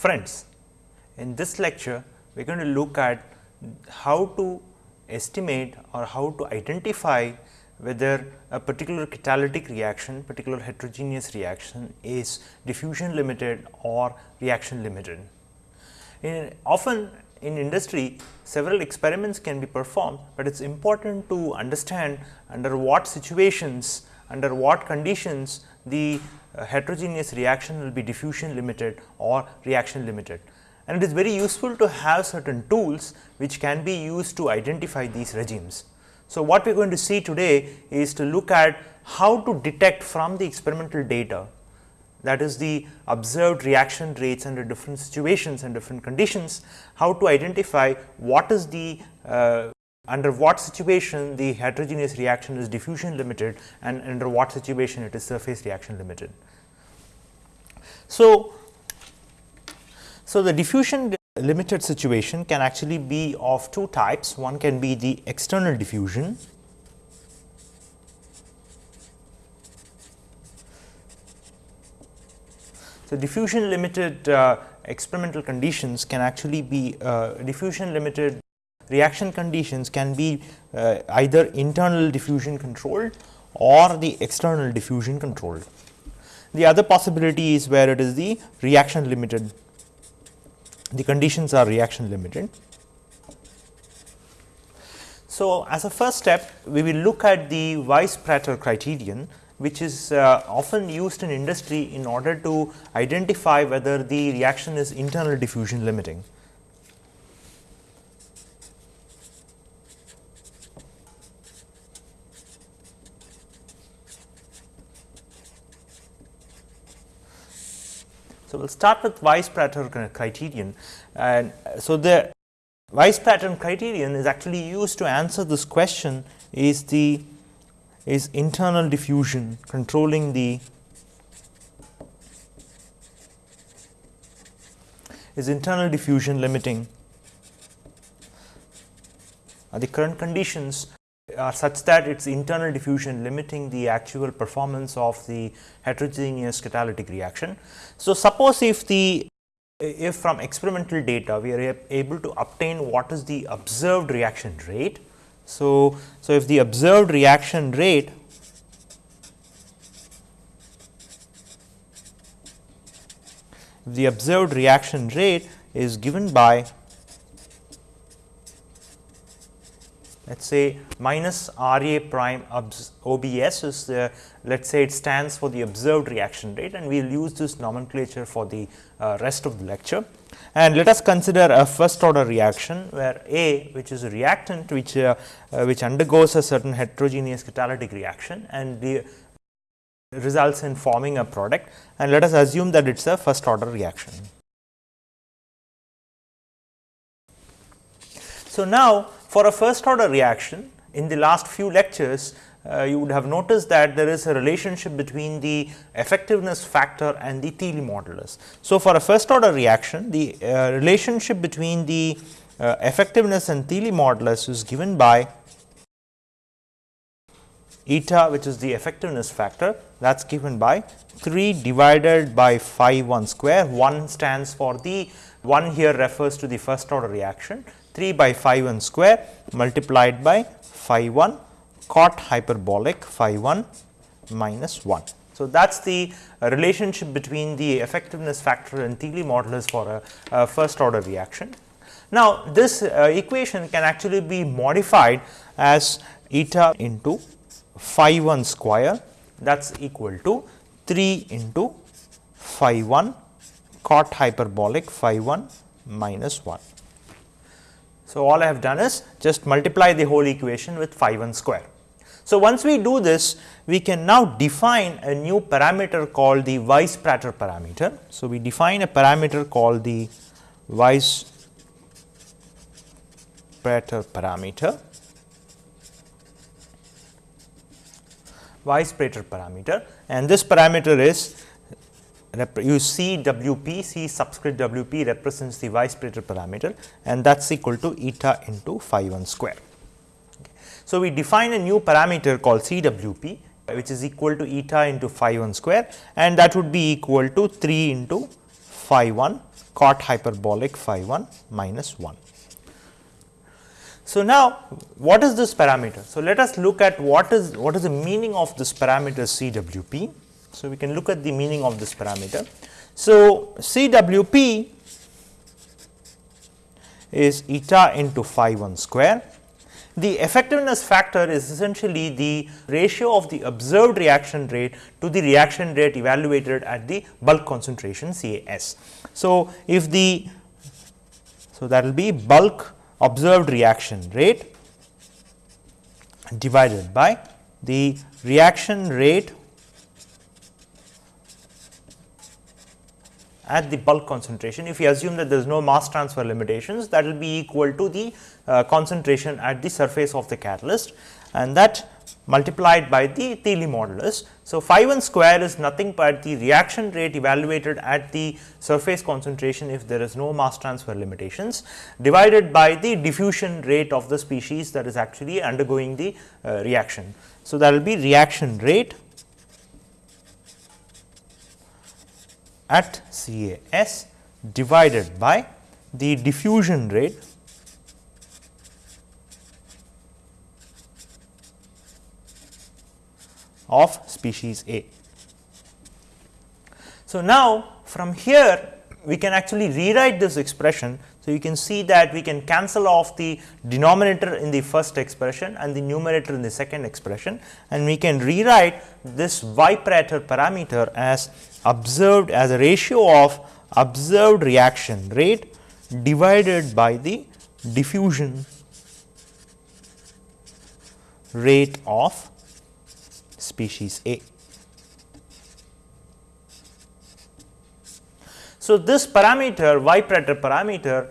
Friends, in this lecture we are going to look at how to estimate or how to identify whether a particular catalytic reaction, particular heterogeneous reaction is diffusion limited or reaction limited. In, often in industry several experiments can be performed, but it is important to understand under what situations, under what conditions the uh, heterogeneous reaction will be diffusion limited or reaction limited. And it is very useful to have certain tools which can be used to identify these regimes. So, what we are going to see today is to look at how to detect from the experimental data that is the observed reaction rates under different situations and different conditions, how to identify what is the uh, under what situation the heterogeneous reaction is diffusion limited and under what situation it is surface reaction limited. So, so the diffusion limited situation can actually be of two types. One can be the external diffusion So, diffusion limited uh, experimental conditions can actually be uh, diffusion limited reaction conditions can be uh, either internal diffusion controlled or the external diffusion controlled. The other possibility is where it is the reaction limited, the conditions are reaction limited. So, as a first step we will look at the Weiss-Prater criterion which is uh, often used in industry in order to identify whether the reaction is internal diffusion limiting. So, we will start with Weiss-Prater criterion. And uh, so the Weiss-Prater criterion is actually used to answer this question is the is internal diffusion controlling the is internal diffusion limiting are the current conditions are such that its internal diffusion limiting the actual performance of the heterogeneous catalytic reaction. So, suppose if the if from experimental data we are able to obtain what is the observed reaction rate so, so if the observed reaction rate the observed reaction rate is given by let us say minus R A prime OBS is the let us say it stands for the observed reaction rate and we will use this nomenclature for the uh, rest of the lecture. And let us consider a first order reaction where A which is a reactant which uh, uh, which undergoes a certain heterogeneous catalytic reaction and the results in forming a product and let us assume that it is a first order reaction. So, now for a first order reaction in the last few lectures uh, you would have noticed that there is a relationship between the effectiveness factor and the Thiele modulus. So, for a first order reaction the uh, relationship between the uh, effectiveness and Thiele modulus is given by eta which is the effectiveness factor. That is given by 3 divided by phi 1 square. 1 stands for the 1 here refers to the first order reaction 3 by phi 1 square multiplied by phi 1 cot hyperbolic phi 1 minus 1. So, that is the relationship between the effectiveness factor and Thiele modulus for a, a first order reaction. Now, this uh, equation can actually be modified as eta into phi 1 square that is equal to 3 into phi 1 cot hyperbolic phi 1 minus 1. So, all I have done is just multiply the whole equation with phi 1 square. So, once we do this we can now define a new parameter called the Weiss-Prater parameter. So, we define a parameter called the Weiss-Prater parameter. Weiss-Prater parameter and this parameter is you see WP, C subscript WP represents the Weiss-Prater parameter and that is equal to eta into phi 1 square. So, we define a new parameter called CWP which is equal to eta into phi 1 square and that would be equal to 3 into phi 1 cot hyperbolic phi 1 minus 1. So, now what is this parameter? So, let us look at what is what is the meaning of this parameter CWP. So, we can look at the meaning of this parameter. So, CWP is eta into phi 1 square. The effectiveness factor is essentially the ratio of the observed reaction rate to the reaction rate evaluated at the bulk concentration CAS. So, if the so that will be bulk observed reaction rate divided by the reaction rate at the bulk concentration. If we assume that there is no mass transfer limitations that will be equal to the uh, concentration at the surface of the catalyst and that multiplied by the Thiele modulus. So, phi 1 square is nothing but the reaction rate evaluated at the surface concentration if there is no mass transfer limitations divided by the diffusion rate of the species that is actually undergoing the uh, reaction. So, that will be reaction rate at CAS divided by the diffusion rate of species A. So, now from here we can actually rewrite this expression. So, you can see that we can cancel off the denominator in the first expression and the numerator in the second expression and we can rewrite this y parameter as observed as a ratio of observed reaction rate divided by the diffusion rate of species A. So, this parameter y parameter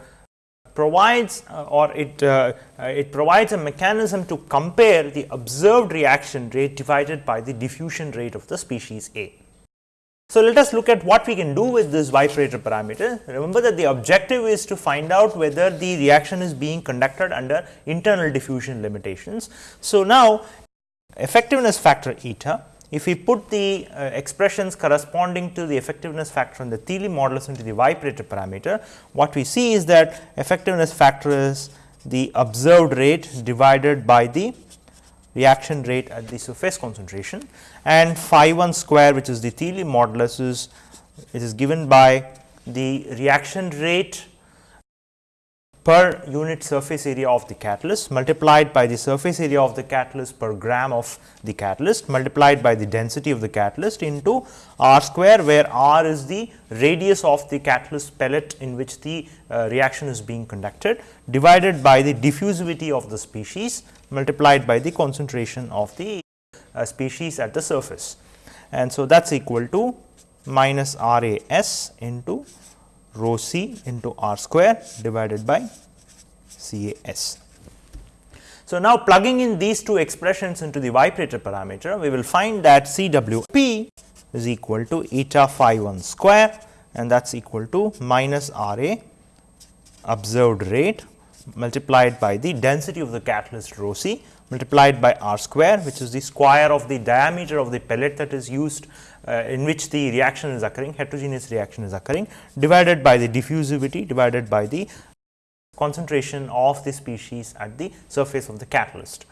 provides uh, or it, uh, uh, it provides a mechanism to compare the observed reaction rate divided by the diffusion rate of the species A. So, let us look at what we can do with this Weiss-Prater parameter. Remember that the objective is to find out whether the reaction is being conducted under internal diffusion limitations. So, now effectiveness factor eta, if we put the uh, expressions corresponding to the effectiveness factor and the Thiele modulus into the Weiss-Prater parameter, what we see is that effectiveness factor is the observed rate divided by the reaction rate at the surface concentration. And phi 1 square which is the Thiele modulus is it is given by the reaction rate per unit surface area of the catalyst multiplied by the surface area of the catalyst per gram of the catalyst multiplied by the density of the catalyst into r square where r is the radius of the catalyst pellet in which the uh, reaction is being conducted divided by the diffusivity of the species multiplied by the concentration of the uh, species at the surface. And so, that is equal to minus R A S into rho c into r square divided by C A S. So, now plugging in these two expressions into the Weiss-Prater parameter, we will find that C W P is equal to eta phi 1 square and that is equal to minus R A observed rate multiplied by the density of the catalyst rho c multiplied by r square which is the square of the diameter of the pellet that is used uh, in which the reaction is occurring heterogeneous reaction is occurring divided by the diffusivity divided by the concentration of the species at the surface of the catalyst.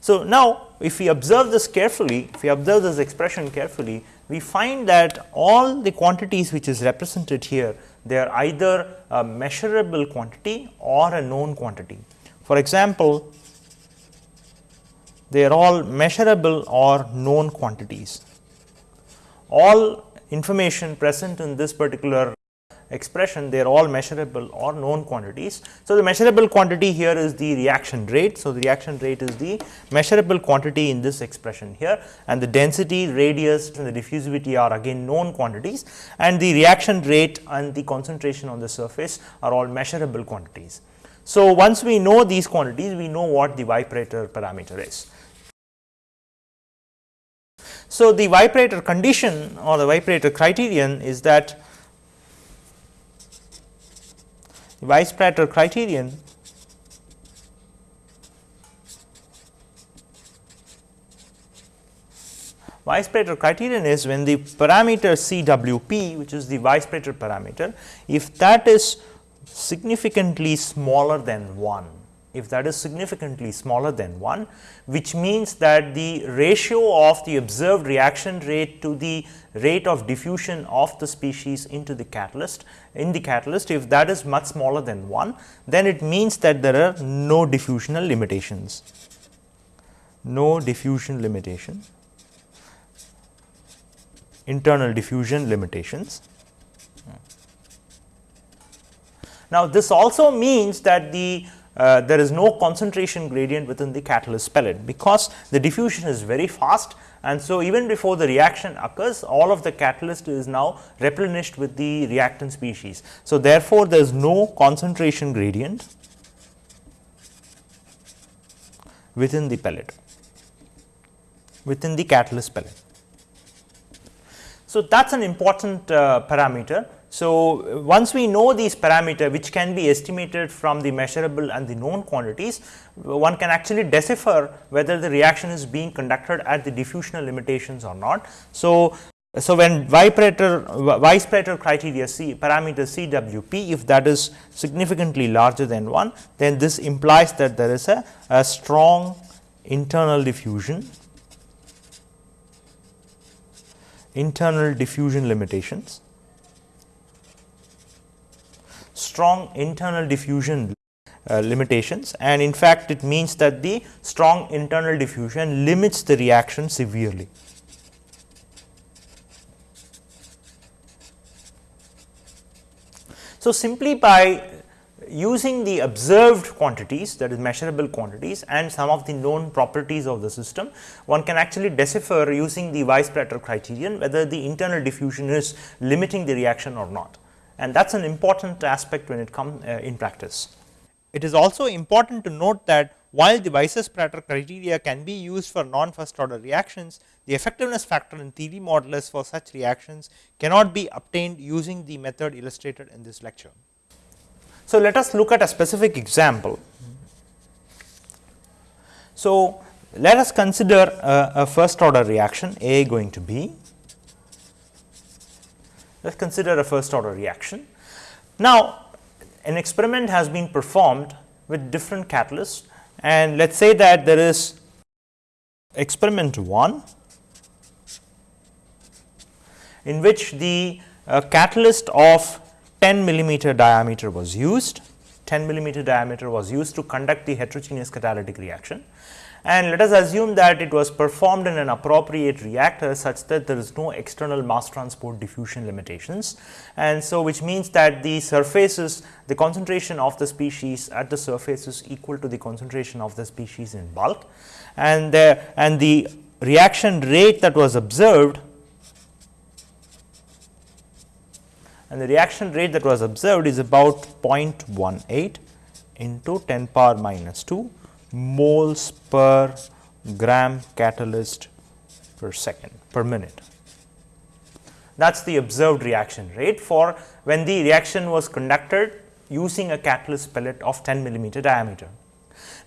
So, now if we observe this carefully if we observe this expression carefully we find that all the quantities which is represented here they are either a measurable quantity or a known quantity. For example, they are all measurable or known quantities. All information present in this particular expression they are all measurable or known quantities. So, the measurable quantity here is the reaction rate. So, the reaction rate is the measurable quantity in this expression here and the density, radius and the diffusivity are again known quantities and the reaction rate and the concentration on the surface are all measurable quantities. So, once we know these quantities we know what the Weiss-Prater parameter is. So, the Weiss-Prater condition or the Weiss-Prater criterion is that Weiss Prater criterion Weiss-Prater criterion is when the parameter CWP which is the Weiss-Prater parameter, if that is significantly smaller than 1 if that is significantly smaller than 1, which means that the ratio of the observed reaction rate to the rate of diffusion of the species into the catalyst in the catalyst if that is much smaller than 1, then it means that there are no diffusional limitations, no diffusion limitation, internal diffusion limitations. Hmm. Now, this also means that the uh, there is no concentration gradient within the catalyst pellet, because the diffusion is very fast and so even before the reaction occurs all of the catalyst is now replenished with the reactant species. So, therefore, there is no concentration gradient within the pellet within the catalyst pellet. So, that is an important uh, parameter so, once we know these parameter which can be estimated from the measurable and the known quantities, one can actually decipher whether the reaction is being conducted at the diffusional limitations or not. So, so when Weiss-Prater, Weiss-Prater criteria C parameter CWP if that is significantly larger than 1 then this implies that there is a, a strong internal diffusion internal diffusion limitations strong internal diffusion uh, limitations and in fact, it means that the strong internal diffusion limits the reaction severely. So, simply by using the observed quantities that is measurable quantities and some of the known properties of the system, one can actually decipher using the Weiss-Prater criterion whether the internal diffusion is limiting the reaction or not and that is an important aspect when it comes uh, in practice. It is also important to note that while the Weiss-Prater criteria can be used for non first order reactions, the effectiveness factor in Thiele modulus for such reactions cannot be obtained using the method illustrated in this lecture. So, let us look at a specific example. So, let us consider a, a first order reaction A going to B let us consider a first order reaction. Now, an experiment has been performed with different catalysts and let us say that there is experiment 1 in which the uh, catalyst of 10 millimeter diameter was used, 10 millimeter diameter was used to conduct the heterogeneous catalytic reaction and let us assume that it was performed in an appropriate reactor such that there is no external mass transport diffusion limitations. And so, which means that the surfaces the concentration of the species at the surface is equal to the concentration of the species in bulk and and the reaction rate that was observed and the reaction rate that was observed is about 0.18 into 10 power minus 2 moles per gram catalyst per second per minute. That is the observed reaction rate for when the reaction was conducted using a catalyst pellet of 10 millimeter diameter.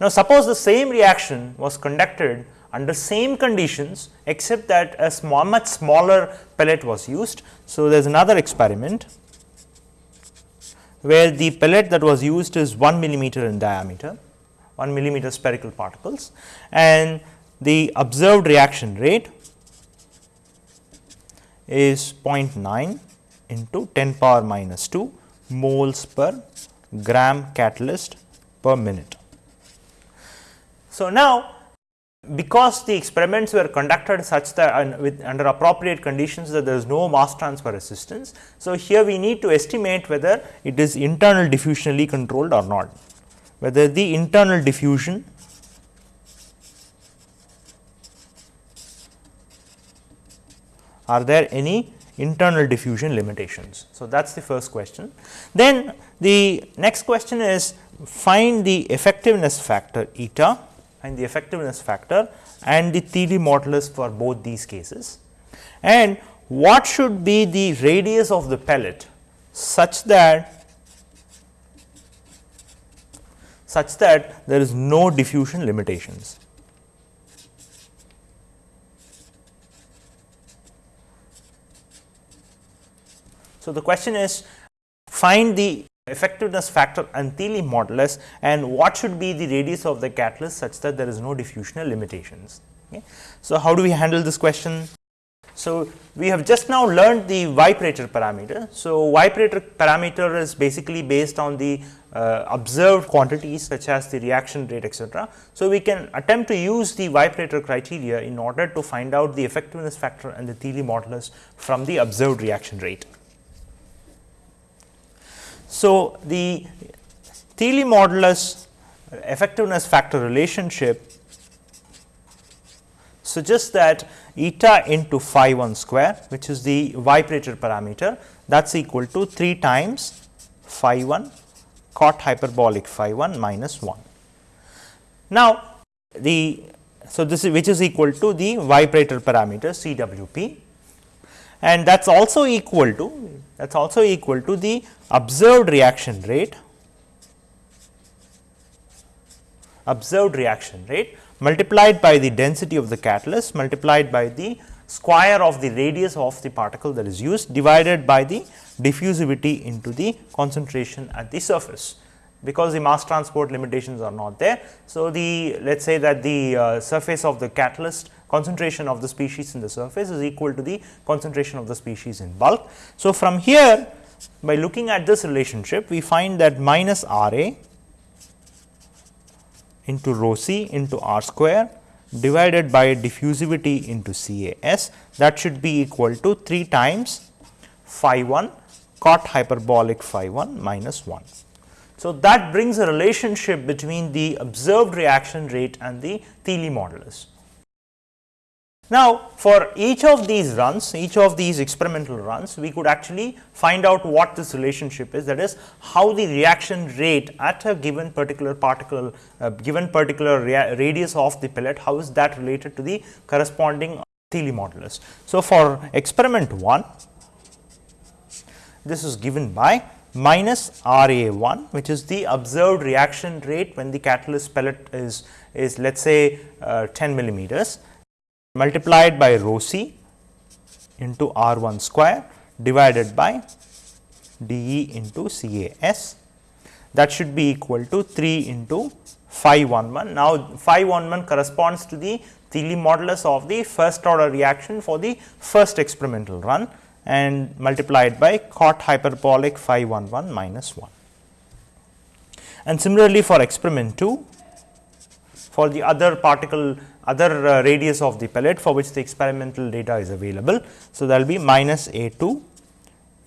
Now, suppose the same reaction was conducted under same conditions except that a small much smaller pellet was used. So, there is another experiment where the pellet that was used is 1 millimeter in diameter 1 millimeter spherical particles and the observed reaction rate is 0.9 into 10 power minus 2 moles per gram catalyst per minute. So, now because the experiments were conducted such that with under appropriate conditions that there is no mass transfer resistance. So, here we need to estimate whether it is internal diffusionally controlled or not whether the internal diffusion are there any internal diffusion limitations. So, that is the first question. Then the next question is find the effectiveness factor eta and the effectiveness factor and the Thiele modulus for both these cases and what should be the radius of the pellet such that such that there is no diffusion limitations. So, the question is find the effectiveness factor and Thiele modulus and what should be the radius of the catalyst such that there is no diffusional limitations. Okay. So, how do we handle this question? So, we have just now learned the Weiss-Prater parameter. So, Weiss-Prater parameter is basically based on the uh, observed quantities such as the reaction rate etc. So, we can attempt to use the Weiss-Prater criteria in order to find out the effectiveness factor and the Thiele modulus from the observed reaction rate. So, the Thiele modulus effectiveness factor relationship suggests that eta into phi 1 square which is the Weiss-Prater parameter that is equal to 3 times phi 1 cot hyperbolic phi 1 minus 1. Now, the so this is which is equal to the Weiss-Prater parameter CWP and that is also equal to that is also equal to the observed reaction rate observed reaction rate multiplied by the density of the catalyst multiplied by the square of the radius of the particle that is used divided by the diffusivity into the concentration at the surface because the mass transport limitations are not there. So, the let us say that the uh, surface of the catalyst concentration of the species in the surface is equal to the concentration of the species in bulk. So, from here by looking at this relationship we find that minus R A into rho c into r square divided by diffusivity into C A S that should be equal to 3 times phi 1 cot hyperbolic phi 1 minus 1. So, that brings a relationship between the observed reaction rate and the Thiele modulus. Now, for each of these runs, each of these experimental runs, we could actually find out what this relationship is that is how the reaction rate at a given particular particle, uh, given particular radius of the pellet, how is that related to the corresponding Thiele modulus. So, for experiment 1, this is given by minus R A 1 which is the observed reaction rate when the catalyst pellet is, is let us say uh, 10 millimeters multiplied by rho c into R 1 square divided by d E into C A S that should be equal to 3 into phi 1 1. Now, phi 1 1 corresponds to the Thiele modulus of the first order reaction for the first experimental run and multiplied by cot hyperbolic phi 1 1 minus 1. And similarly, for experiment 2 for the other particle other uh, radius of the pellet for which the experimental data is available. So, there will be minus A 2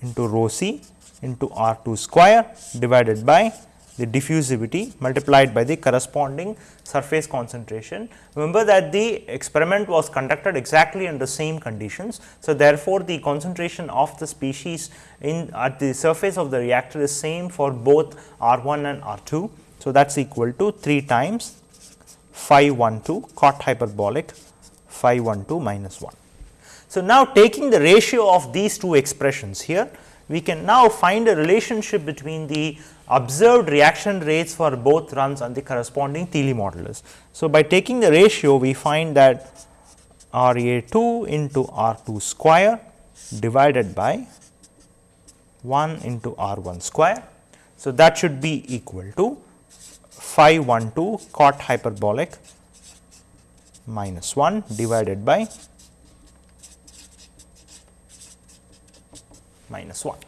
into rho c into R 2 square divided by the diffusivity multiplied by the corresponding surface concentration. Remember that the experiment was conducted exactly under the same conditions. So, therefore, the concentration of the species in at the surface of the reactor is same for both R 1 and R 2. So, that is equal to 3 times phi 1 2 cot hyperbolic phi 1 2 minus 1. So, now taking the ratio of these two expressions here, we can now find a relationship between the observed reaction rates for both runs and the corresponding Thiele modulus. So, by taking the ratio we find that R A 2 into R 2 square divided by 1 into R 1 square. So, that should be equal to phi 1 2 cot hyperbolic minus 1 divided by minus 1.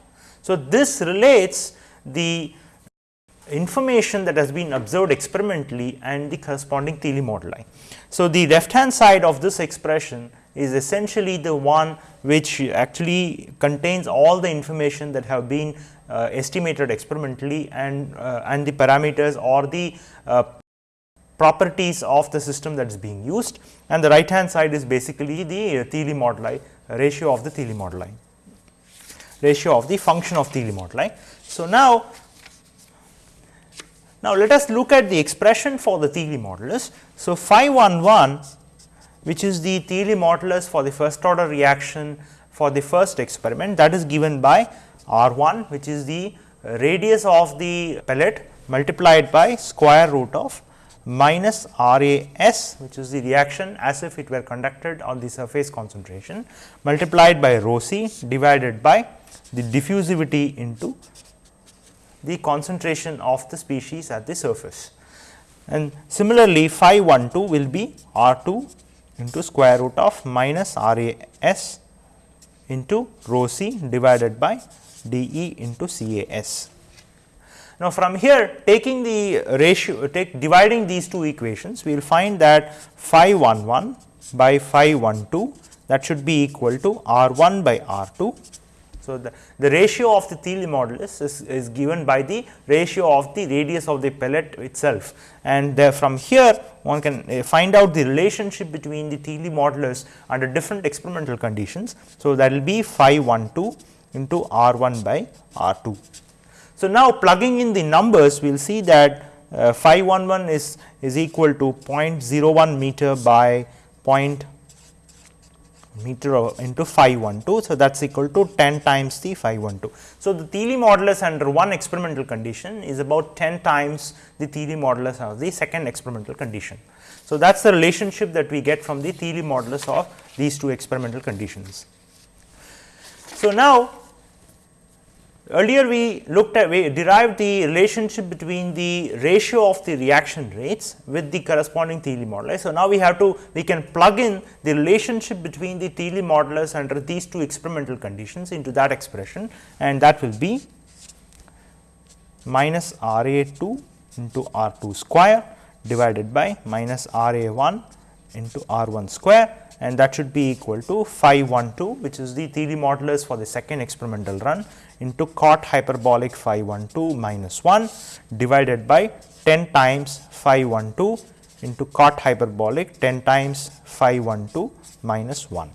So, this relates the information that has been observed experimentally and the corresponding Thiele moduli. So, the left hand side of this expression is essentially the one which actually contains all the information that have been uh, estimated experimentally and uh, and the parameters or the uh, properties of the system that is being used and the right hand side is basically the Thiele moduli ratio of the Thiele moduli ratio of the function of Thiele moduli. So, now now, let us look at the expression for the Thiele modulus. So, phi 1 1 which is the Thiele modulus for the first order reaction for the first experiment that is given by R 1 which is the radius of the pellet multiplied by square root of minus R A S which is the reaction as if it were conducted on the surface concentration multiplied by rho c divided by the diffusivity into the concentration of the species at the surface. And similarly, phi 1 2 will be R 2 into square root of minus R A S into rho c divided by d E into C A S. Now, from here taking the ratio take dividing these two equations we will find that phi 1 1 by phi 1 2 that should be equal to R 1 by R 2 so, the, the ratio of the Thiele modulus is, is given by the ratio of the radius of the pellet itself and from here one can uh, find out the relationship between the Thiele modulus under different experimental conditions. So, that will be phi 1 2 into R 1 by R 2. So, now plugging in the numbers we will see that uh, phi 1 1 is, is equal to 0.01 meter by 0 meter into phi 1 2. So, that is equal to 10 times the phi 1 2. So, the Thiele modulus under one experimental condition is about 10 times the Thiele modulus of the second experimental condition. So, that is the relationship that we get from the Thiele modulus of these two experimental conditions. So, now Earlier we looked at we derived the relationship between the ratio of the reaction rates with the corresponding Thiele modulus. So, now we have to we can plug in the relationship between the Thiele modulus under these two experimental conditions into that expression and that will be minus R A 2 into R 2 square divided by minus R A 1 into R 1 square and that should be equal to phi 1 2 which is the Thiele modulus for the second experimental run into cot hyperbolic phi 1 2 minus 1 divided by 10 times phi 1 2 into cot hyperbolic 10 times phi 1 2 minus 1.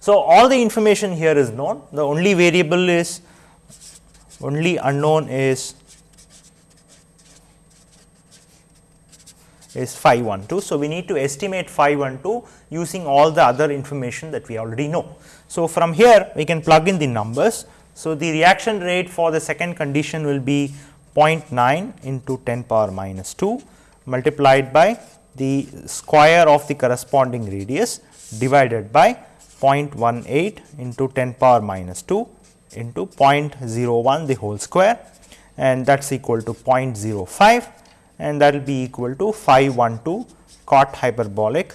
So, all the information here is known the only variable is only unknown is is phi 1 2. So, we need to estimate phi 1 2 using all the other information that we already know. So, from here we can plug in the numbers. So, the reaction rate for the second condition will be 0.9 into 10 power minus 2 multiplied by the square of the corresponding radius divided by 0.18 into 10 power minus 2 into 0.01 the whole square and that is equal to 0.05 and that will be equal to phi 1 2 cot hyperbolic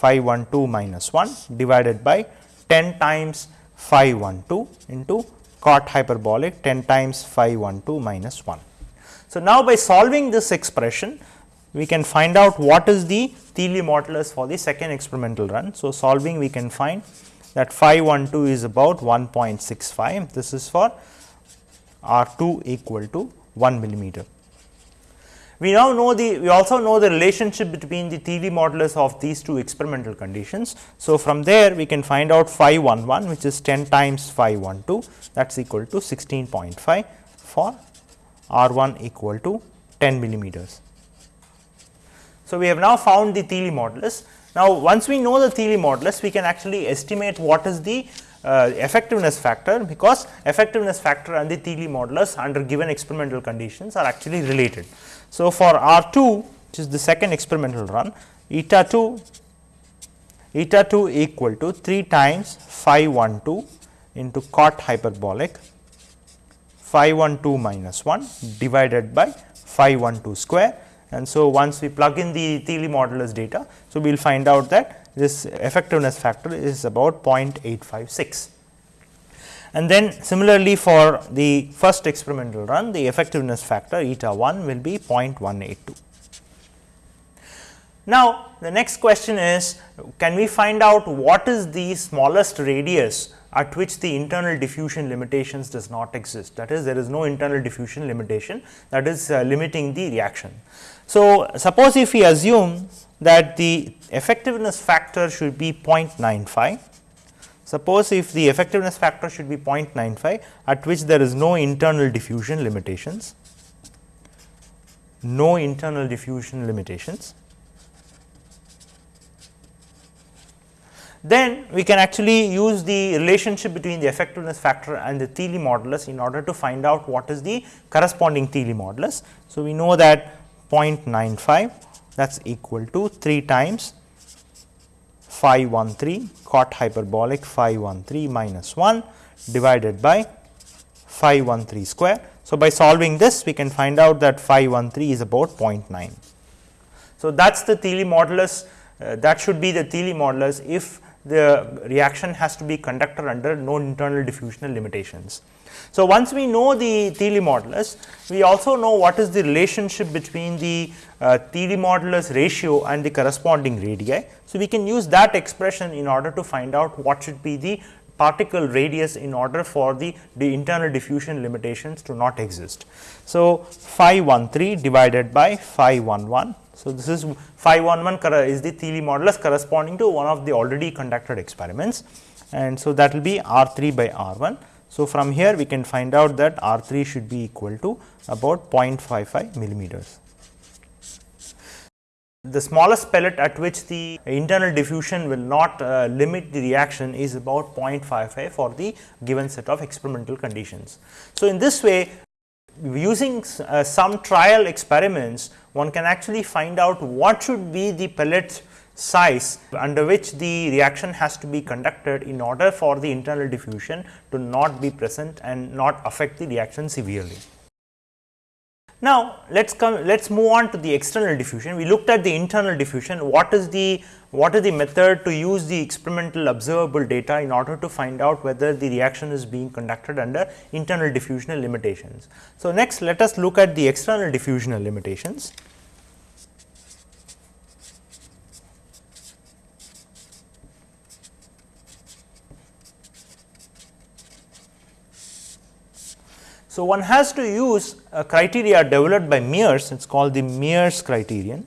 phi 1 2 minus 1 divided by 10 times phi 1 2 into cot hyperbolic 10 times phi 1 2 minus 1. So, now by solving this expression we can find out what is the Thiele modulus for the second experimental run. So, solving we can find that phi 1 2 is about 1.65 this is for R 2 equal to 1 millimeter. We now know the we also know the relationship between the Thiele modulus of these two experimental conditions. So, from there we can find out phi 1 1 which is 10 times phi 1 2 that is equal to 16.5 for R 1 equal to 10 millimeters. So, we have now found the Thiele modulus. Now, once we know the Thiele modulus we can actually estimate what is the uh, effectiveness factor because effectiveness factor and the Thiele modulus under given experimental conditions are actually related. So, for R 2 which is the second experimental run eta 2 eta 2 equal to 3 times phi 1 2 into cot hyperbolic phi 1 2 minus 1 divided by phi 1 2 square and so once we plug in the Thiele modulus data. So, we will find out that this effectiveness factor is about 0.856. And then similarly for the first experimental run the effectiveness factor eta 1 will be 0.182. Now, the next question is can we find out what is the smallest radius at which the internal diffusion limitations does not exist that is there is no internal diffusion limitation that is uh, limiting the reaction. So, suppose if we assume that the effectiveness factor should be 0.95 Suppose if the effectiveness factor should be 0.95 at which there is no internal diffusion limitations, no internal diffusion limitations, then we can actually use the relationship between the effectiveness factor and the Thiele modulus in order to find out what is the corresponding Thiele modulus. So, we know that 0.95 that is equal to 3 times phi 1 3 cot hyperbolic phi 1 3 minus 1 divided by phi 1 3 square. So, by solving this we can find out that phi 1 3 is about 0.9. So, that is the Thiele modulus uh, that should be the Thiele modulus if the reaction has to be conducted under no internal diffusional limitations. So, once we know the Thiele modulus, we also know what is the relationship between the uh, Thiele modulus ratio and the corresponding radii. So, we can use that expression in order to find out what should be the particle radius in order for the, the internal diffusion limitations to not exist. So, phi 1 3 divided by phi 1 1 so, this is phi 1 1 is the Thiele modulus corresponding to one of the already conducted experiments and so that will be R 3 by R 1. So, from here we can find out that R 3 should be equal to about 0.55 millimeters. The smallest pellet at which the internal diffusion will not uh, limit the reaction is about 0.55 for the given set of experimental conditions. So, in this way using uh, some trial experiments one can actually find out what should be the pellet size under which the reaction has to be conducted in order for the internal diffusion to not be present and not affect the reaction severely. Now, let us come let us move on to the external diffusion. We looked at the internal diffusion, what is the what is the method to use the experimental observable data in order to find out whether the reaction is being conducted under internal diffusional limitations. So, next let us look at the external diffusional limitations. So, one has to use a criteria developed by Mears, it is called the Mears criterion.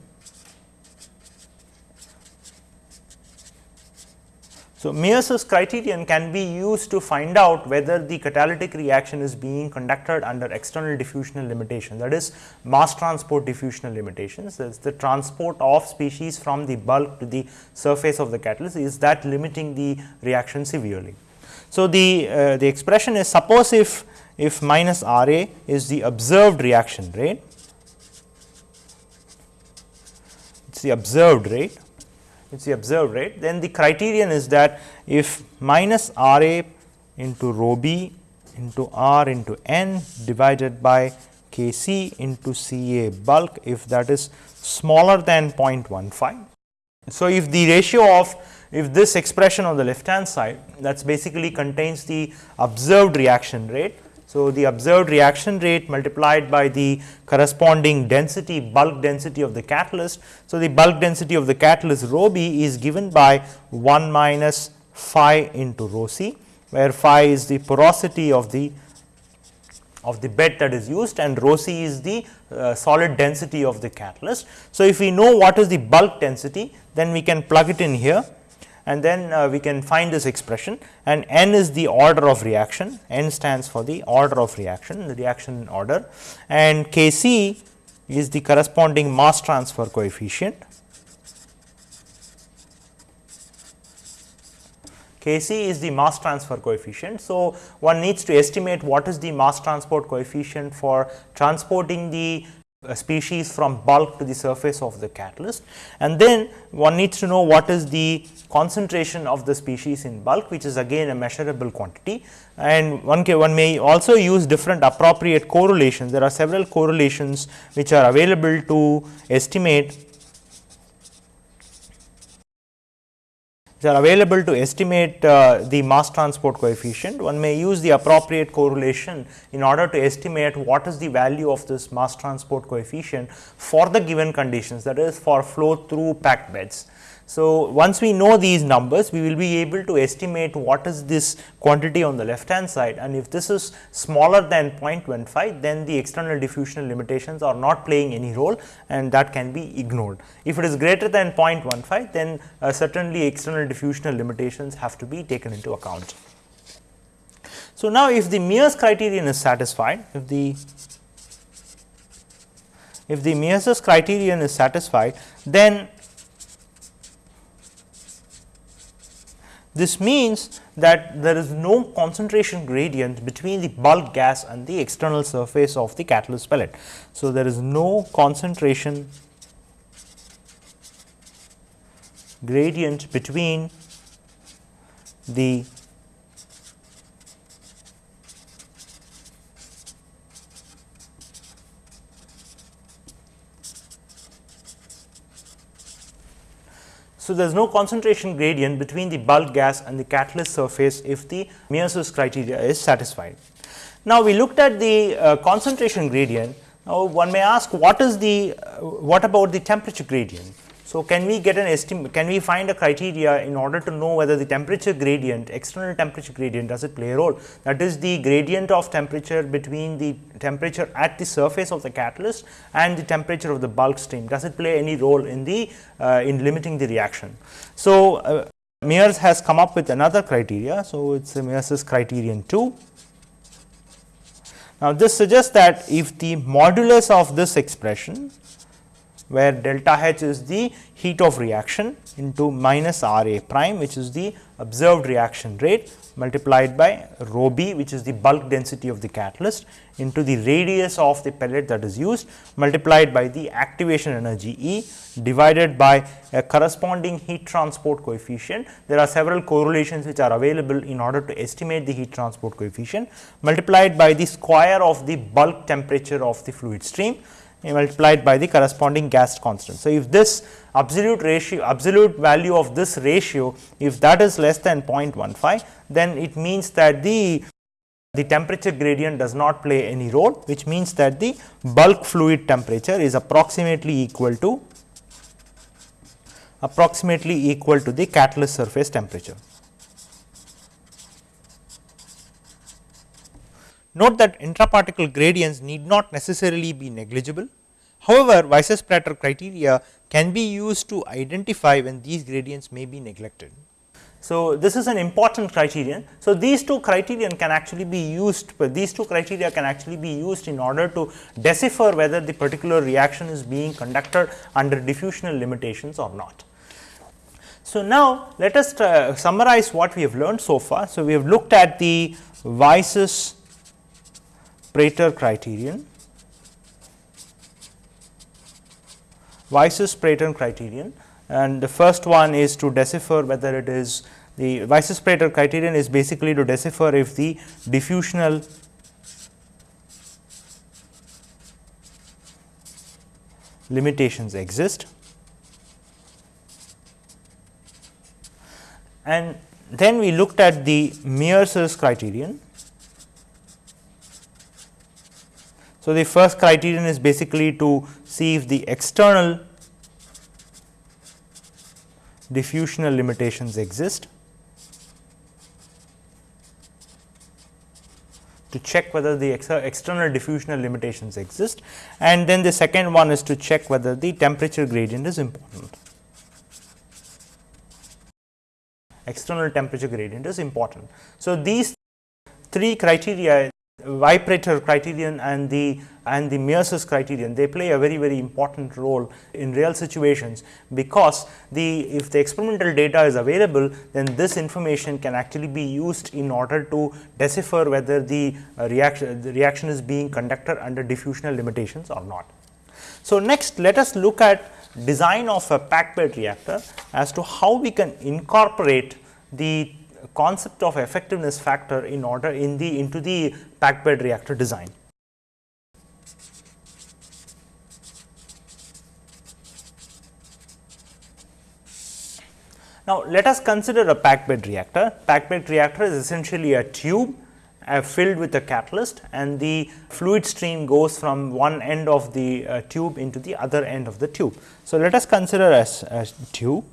So, Mears's criterion can be used to find out whether the catalytic reaction is being conducted under external diffusional limitation that is mass transport diffusional limitations that is the transport of species from the bulk to the surface of the catalyst is that limiting the reaction severely. So, the, uh, the expression is suppose if if minus R A is the observed reaction rate, it is the observed rate, it is the observed rate, then the criterion is that if minus R A into rho b into R into n divided by K c into C A bulk if that is smaller than 0.15. So, if the ratio of if this expression on the left hand side that is basically contains the observed reaction rate so, the observed reaction rate multiplied by the corresponding density bulk density of the catalyst. So, the bulk density of the catalyst rho b is given by 1 minus phi into rho c, where phi is the porosity of the of the bed that is used and rho c is the uh, solid density of the catalyst. So, if we know what is the bulk density, then we can plug it in here and then uh, we can find this expression and n is the order of reaction, n stands for the order of reaction, the reaction order and K c is the corresponding mass transfer coefficient. K c is the mass transfer coefficient. So, one needs to estimate what is the mass transport coefficient for transporting the a species from bulk to the surface of the catalyst. And then one needs to know what is the concentration of the species in bulk which is again a measurable quantity. And one can one may also use different appropriate correlations. There are several correlations which are available to estimate are available to estimate uh, the mass transport coefficient. One may use the appropriate correlation in order to estimate what is the value of this mass transport coefficient for the given conditions that is for flow through packed beds. So, once we know these numbers we will be able to estimate what is this quantity on the left hand side and if this is smaller than 0.15 then the external diffusional limitations are not playing any role and that can be ignored. If it is greater than 0.15 then uh, certainly external diffusional limitations have to be taken into account. So, now if the Mears criterion is satisfied, if the if the Mears's criterion is satisfied, then This means that there is no concentration gradient between the bulk gas and the external surface of the catalyst pellet. So, there is no concentration gradient between the So, there is no concentration gradient between the bulk gas and the catalyst surface if the Mears's criteria is satisfied. Now, we looked at the uh, concentration gradient. Now, one may ask what is the uh, what about the temperature gradient? So, can we get an estimate, can we find a criteria in order to know whether the temperature gradient, external temperature gradient does it play a role? That is the gradient of temperature between the temperature at the surface of the catalyst and the temperature of the bulk stream, does it play any role in the, uh, in limiting the reaction? So, uh, Mears has come up with another criteria. So, it is Mears's criterion 2. Now, this suggests that if the modulus of this expression where delta H is the heat of reaction into minus R A prime which is the observed reaction rate multiplied by rho b which is the bulk density of the catalyst into the radius of the pellet that is used multiplied by the activation energy E divided by a corresponding heat transport coefficient. There are several correlations which are available in order to estimate the heat transport coefficient multiplied by the square of the bulk temperature of the fluid stream multiplied by the corresponding gas constant. So, if this absolute ratio absolute value of this ratio if that is less than 0.15 then it means that the the temperature gradient does not play any role which means that the bulk fluid temperature is approximately equal to approximately equal to the catalyst surface temperature. Note that intraparticle gradients need not necessarily be negligible. However, Weisses-Prater criteria can be used to identify when these gradients may be neglected. So, this is an important criterion. So, these two criterion can actually be used, these two criteria can actually be used in order to decipher whether the particular reaction is being conducted under diffusional limitations or not. So, now let us uh, summarize what we have learned so far. So, we have looked at the Weisses Prater criterion, Weisses Prater criterion and the first one is to decipher whether it is the Weisses Prater criterion is basically to decipher if the diffusional limitations exist. And then we looked at the Mears's criterion So, the first criterion is basically to see if the external diffusional limitations exist to check whether the ex external diffusional limitations exist and then the second one is to check whether the temperature gradient is important. External temperature gradient is important. So, these three criteria Weisses-Prater criterion and the and the Mears's criterion they play a very very important role in real situations because the if the experimental data is available then this information can actually be used in order to decipher whether the uh, reaction the reaction is being conducted under diffusional limitations or not. So, next let us look at design of a packed bed reactor as to how we can incorporate the concept of effectiveness factor in order in the into the packed bed reactor design. Now, let us consider a packed bed reactor. Packed bed reactor is essentially a tube uh, filled with a catalyst and the fluid stream goes from one end of the uh, tube into the other end of the tube. So, let us consider as a tube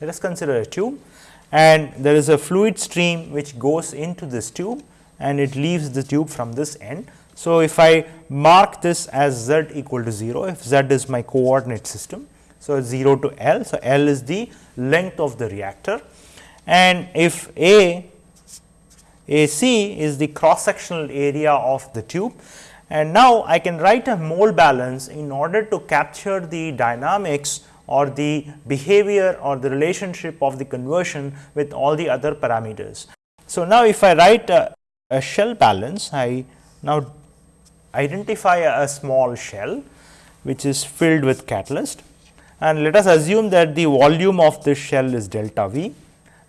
Let us consider a tube and there is a fluid stream which goes into this tube and it leaves the tube from this end. So, if I mark this as z equal to 0, if z is my coordinate system. So, 0 to L. So, L is the length of the reactor and if A AC is the cross sectional area of the tube and now I can write a mole balance in order to capture the dynamics or the behavior or the relationship of the conversion with all the other parameters. So, now if I write a, a shell balance, I now identify a, a small shell which is filled with catalyst and let us assume that the volume of this shell is delta V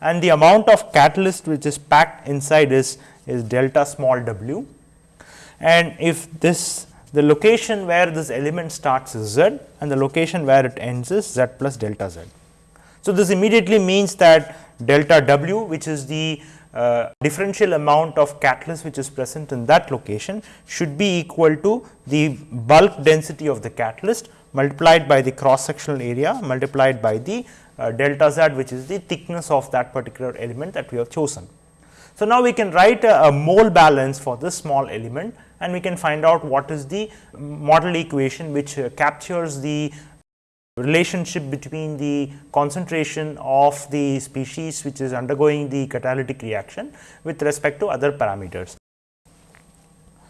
and the amount of catalyst which is packed inside is, is delta small w. And if this the location where this element starts is z and the location where it ends is z plus delta z. So, this immediately means that delta w which is the uh, differential amount of catalyst which is present in that location should be equal to the bulk density of the catalyst multiplied by the cross sectional area multiplied by the uh, delta z which is the thickness of that particular element that we have chosen. So, now we can write a, a mole balance for this small element and we can find out what is the model equation which uh, captures the relationship between the concentration of the species which is undergoing the catalytic reaction with respect to other parameters.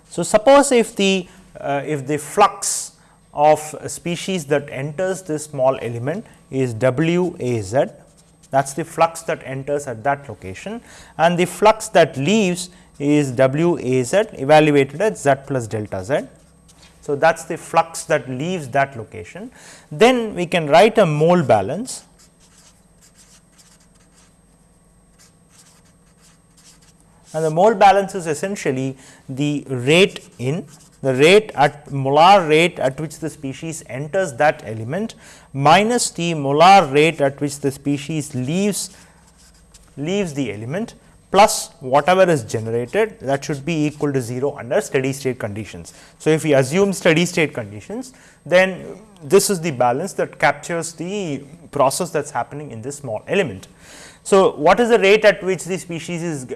So, suppose if the uh, if the flux of species that enters this small element is W A Z that is the flux that enters at that location and the flux that leaves is W A Z evaluated at Z plus delta Z. So, that is the flux that leaves that location. Then we can write a mole balance. And the mole balance is essentially the rate in the rate at molar rate at which the species enters that element minus the molar rate at which the species leaves leaves the element plus whatever is generated that should be equal to 0 under steady state conditions. So, if we assume steady state conditions then this is the balance that captures the process that is happening in this small element. So, what is the rate at which the species is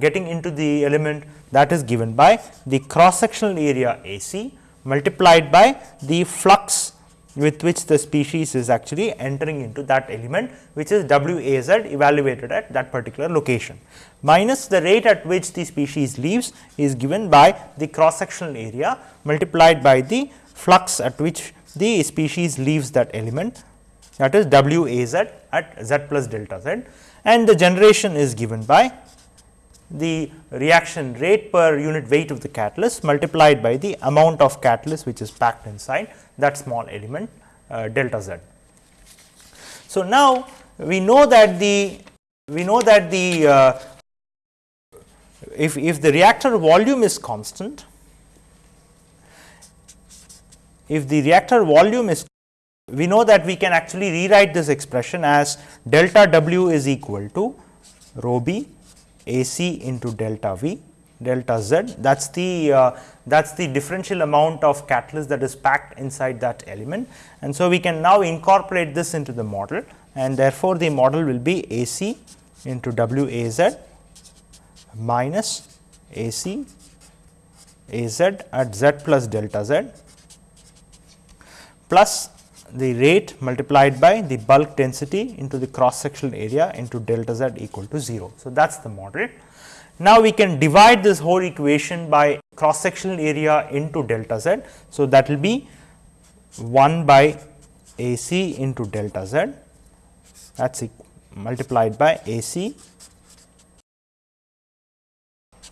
getting into the element that is given by the cross sectional area A c multiplied by the flux with which the species is actually entering into that element which is W A z evaluated at that particular location. Minus the rate at which the species leaves is given by the cross sectional area multiplied by the flux at which the species leaves that element that is W A z at z plus delta z and the generation is given by the reaction rate per unit weight of the catalyst multiplied by the amount of catalyst which is packed inside that small element uh, delta z. So, now we know that the we know that the uh, if, if the reactor volume is constant, if the reactor volume is we know that we can actually rewrite this expression as delta W is equal to rho b A c into delta V delta z that is the uh, that is the differential amount of catalyst that is packed inside that element. And so, we can now incorporate this into the model and therefore, the model will be A c into W A z minus AC A Z at z plus delta z plus the rate multiplied by the bulk density into the cross sectional area into delta z equal to 0. So, that is the model. Now, we can divide this whole equation by cross sectional area into delta z. So, that will be 1 by A c into delta z that is multiplied by A c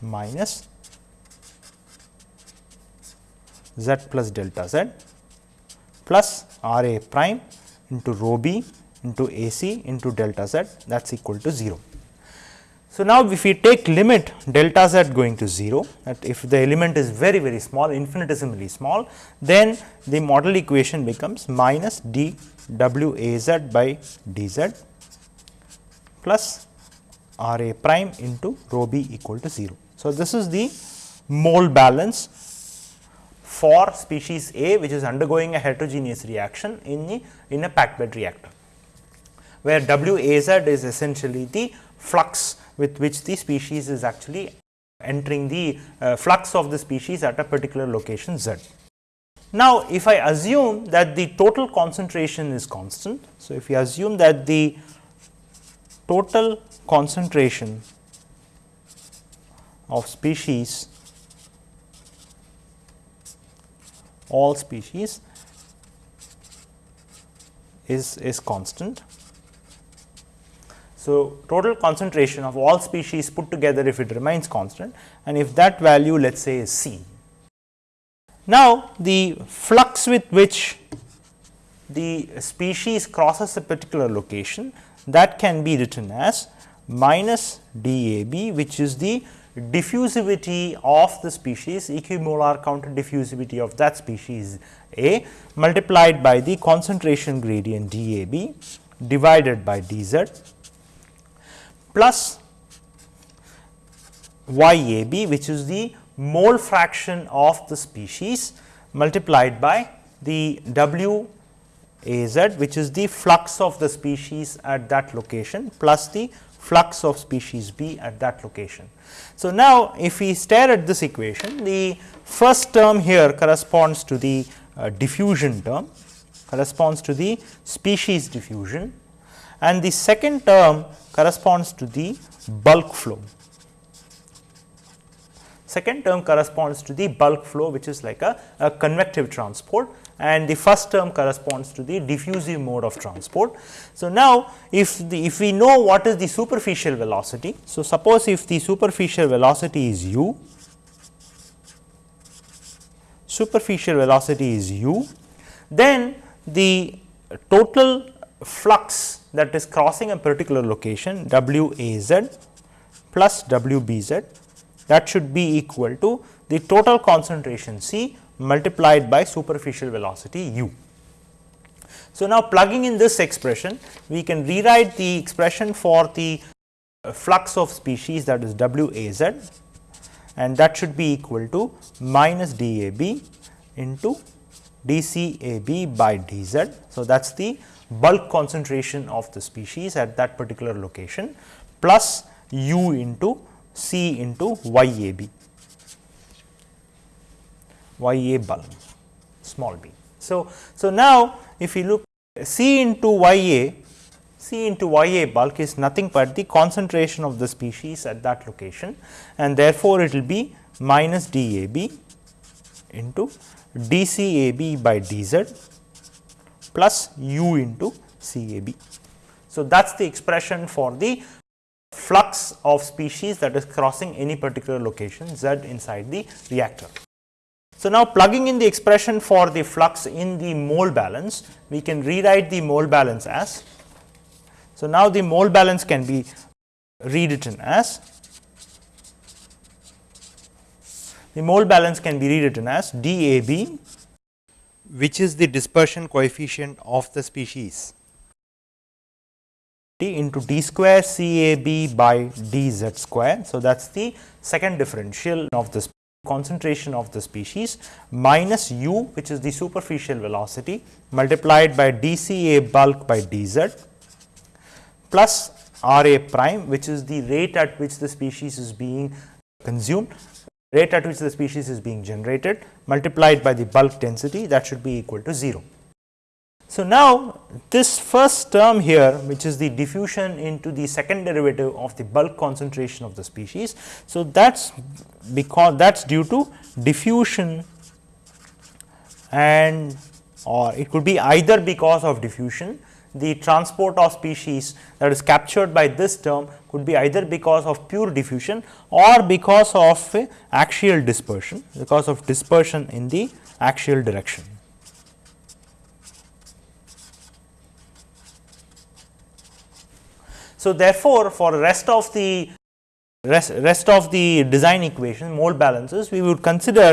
minus z plus delta z plus R a prime into rho b into A c into delta z that is equal to 0. So, now if we take limit delta z going to 0 that if the element is very very small infinitesimally small then the model equation becomes minus d w a z by d z plus r a prime into rho b equal to 0. So, this is the mole balance for species A which is undergoing a heterogeneous reaction in the in a packed bed reactor, where W A z is essentially the flux with which the species is actually entering the uh, flux of the species at a particular location z. Now, if I assume that the total concentration is constant. So, if we assume that the total concentration of species all species is, is constant. So, total concentration of all species put together if it remains constant and if that value let us say is C. Now, the flux with which the species crosses a particular location that can be written as minus DAB which is the diffusivity of the species equimolar counter diffusivity of that species A multiplied by the concentration gradient DAB divided by dz plus YAB which is the mole fraction of the species multiplied by the W A z which is the flux of the species at that location plus the flux of species B at that location. So, now if we stare at this equation the first term here corresponds to the uh, diffusion term corresponds to the species diffusion and the second term corresponds to the bulk flow. Second term corresponds to the bulk flow which is like a, a convective transport and the first term corresponds to the diffusive mode of transport. So, now if the if we know what is the superficial velocity. So, suppose if the superficial velocity is u, superficial velocity is u, then the total flux that is crossing a particular location w a z plus w b z that should be equal to the total concentration C multiplied by superficial velocity u. So, now plugging in this expression we can rewrite the expression for the uh, flux of species that is W a z and that should be equal to minus d a b into d c a b by d z. So, that is the bulk concentration of the species at that particular location plus u into C into Y A B, Y A bulk small b. So, so now if you look C into Y A, C into Y A bulk is nothing but the concentration of the species at that location and therefore, it will be minus D A B into D C A B by D Z plus U into C A B. So, that is the expression for the flux of species that is crossing any particular location z inside the reactor. So, now plugging in the expression for the flux in the mole balance, we can rewrite the mole balance as. So, now the mole balance can be rewritten as the mole balance can be rewritten as DAB which is the dispersion coefficient of the species into d square C A B by d z square. So, that is the second differential of the concentration of the species minus u which is the superficial velocity multiplied by d C A bulk by d z plus R A prime which is the rate at which the species is being consumed rate at which the species is being generated multiplied by the bulk density that should be equal to 0. So, now this first term here which is the diffusion into the second derivative of the bulk concentration of the species. So, that is because that is due to diffusion and or it could be either because of diffusion the transport of species that is captured by this term could be either because of pure diffusion or because of axial dispersion because of dispersion in the axial direction. So, therefore, for rest of the rest, rest of the design equation mole balances we would consider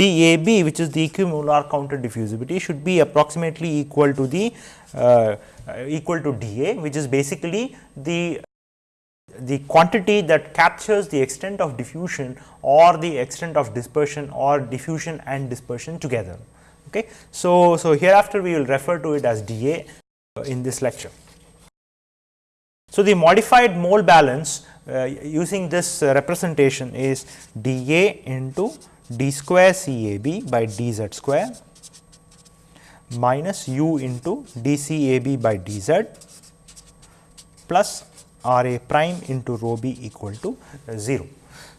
DAB which is the equimolar counter diffusivity should be approximately equal to the uh, equal to dA which is basically the the quantity that captures the extent of diffusion or the extent of dispersion or diffusion and dispersion together. Okay. So, so hereafter we will refer to it as dA in this lecture. So, the modified mole balance uh, using this uh, representation is dA into d square CAB by dz square minus u into dCAB by dz plus RA prime into rho b equal to 0.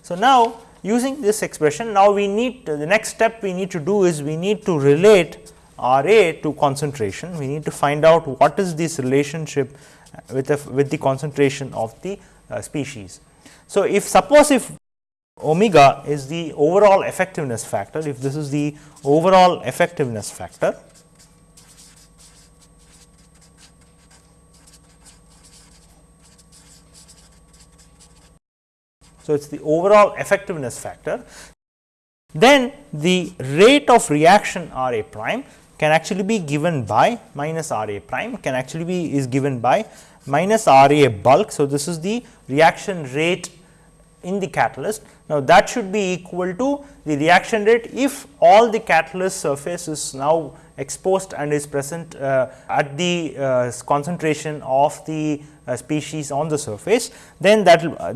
So, now using this expression now we need uh, the next step we need to do is we need to relate RA to concentration we need to find out what is this relationship with, with the concentration of the uh, species. So, if suppose if omega is the overall effectiveness factor, if this is the overall effectiveness factor, So, it is the overall effectiveness factor. Then the rate of reaction R A prime can actually be given by minus R A prime can actually be is given by minus R A bulk. So, this is the reaction rate in the catalyst. Now, that should be equal to the reaction rate if all the catalyst surface is now exposed and is present uh, at the uh, concentration of the uh, species on the surface, then that uh,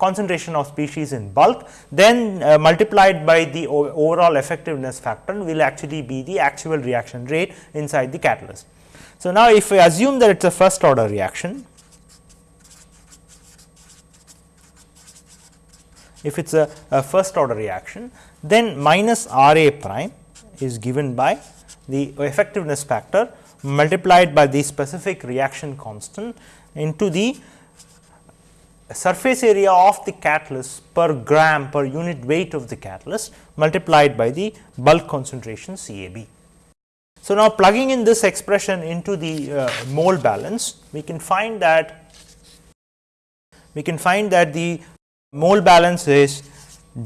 concentration of species in bulk then uh, multiplied by the overall effectiveness factor will actually be the actual reaction rate inside the catalyst. So, now if we assume that it is a first order reaction, if it is a, a, first order reaction then minus R A prime is given by the effectiveness factor multiplied by the specific reaction constant into the surface area of the catalyst per gram per unit weight of the catalyst multiplied by the bulk concentration CAB. So, now plugging in this expression into the uh, mole balance, we can find that we can find that the mole balance is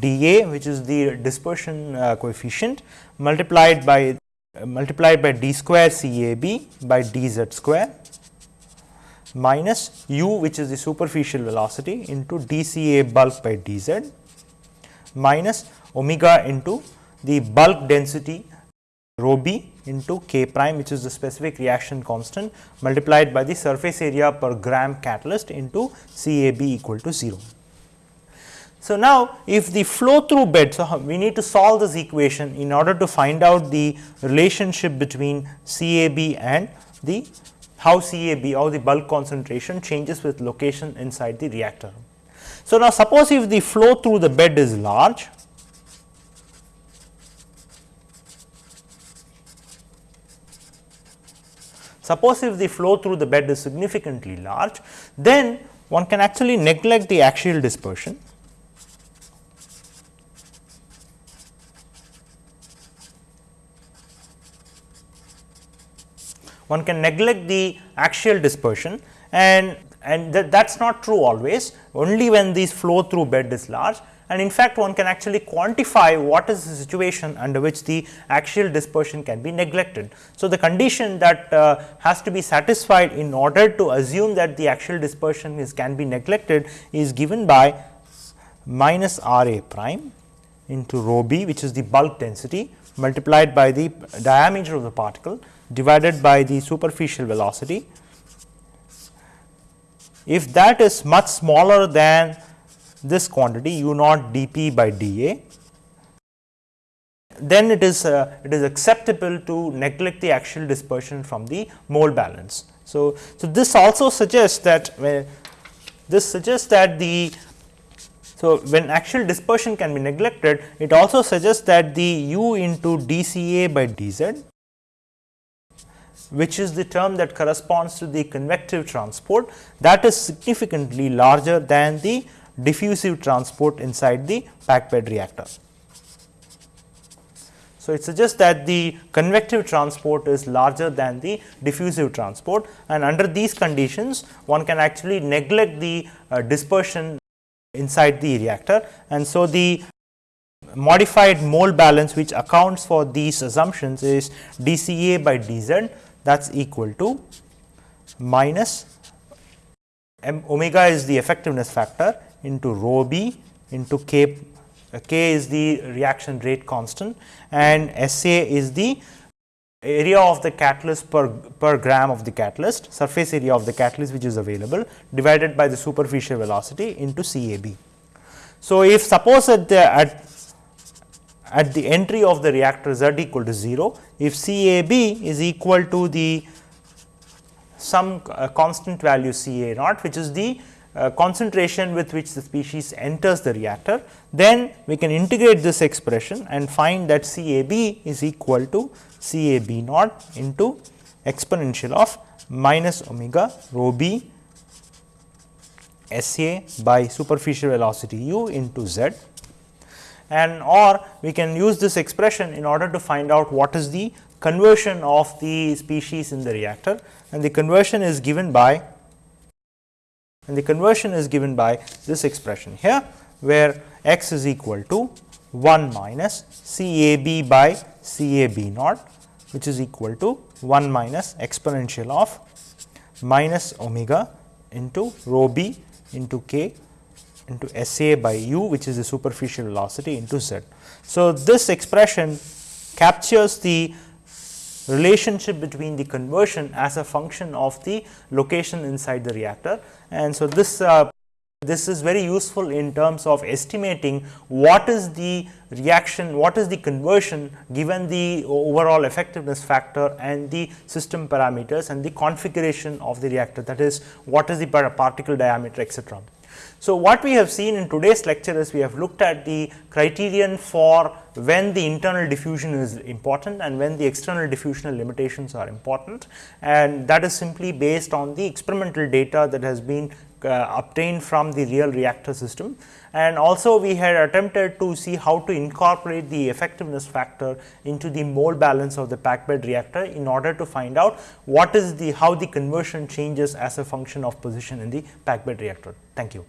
dA which is the dispersion uh, coefficient multiplied by uh, multiplied by d square CAB by dz square minus u which is the superficial velocity into dCA bulk by dz minus omega into the bulk density rho b into k prime which is the specific reaction constant multiplied by the surface area per gram catalyst into CAB equal to 0. So, now if the flow through bed, so we need to solve this equation in order to find out the relationship between CAB and the how CAB or the bulk concentration changes with location inside the reactor. So, now suppose if the flow through the bed is large, suppose if the flow through the bed is significantly large, then one can actually neglect the axial dispersion one can neglect the axial dispersion and and that, that is not true always. Only when these flow through bed is large and in fact one can actually quantify what is the situation under which the axial dispersion can be neglected. So, the condition that uh, has to be satisfied in order to assume that the axial dispersion is can be neglected is given by minus R A prime into rho b which is the bulk density multiplied by the diameter of the particle divided by the superficial velocity. If that is much smaller than this quantity u naught dp by dA, then it is uh, it is acceptable to neglect the axial dispersion from the mole balance. So, so this also suggests that this suggests that the so when axial dispersion can be neglected, it also suggests that the u into dCA by dz which is the term that corresponds to the convective transport that is significantly larger than the diffusive transport inside the packed bed reactor. So, it suggests that the convective transport is larger than the diffusive transport and under these conditions one can actually neglect the uh, dispersion inside the reactor and so the modified mole balance which accounts for these assumptions is dCA by dz that is equal to minus m omega is the effectiveness factor into rho b into k k is the reaction rate constant and S A is the area of the catalyst per, per gram of the catalyst surface area of the catalyst which is available divided by the superficial velocity into C A B. So, if suppose at the at at the entry of the reactor z equal to 0, if C A B is equal to the some uh, constant value C A naught which is the uh, concentration with which the species enters the reactor, then we can integrate this expression and find that C A B is equal to C A B naught into exponential of minus omega rho b SA by superficial velocity u into z and or we can use this expression in order to find out what is the conversion of the species in the reactor. And the conversion is given by and the conversion is given by this expression here where x is equal to 1 minus C A B by C A B naught which is equal to 1 minus exponential of minus omega into rho b into k into S A by u which is the superficial velocity into z. So, this expression captures the relationship between the conversion as a function of the location inside the reactor and so this uh, this is very useful in terms of estimating what is the reaction, what is the conversion given the overall effectiveness factor and the system parameters and the configuration of the reactor that is what is the particle diameter etc. So, what we have seen in today's lecture is we have looked at the criterion for when the internal diffusion is important and when the external diffusional limitations are important and that is simply based on the experimental data that has been uh, obtained from the real reactor system. And also we had attempted to see how to incorporate the effectiveness factor into the mole balance of the packed bed reactor in order to find out what is the how the conversion changes as a function of position in the packed bed reactor. Thank you.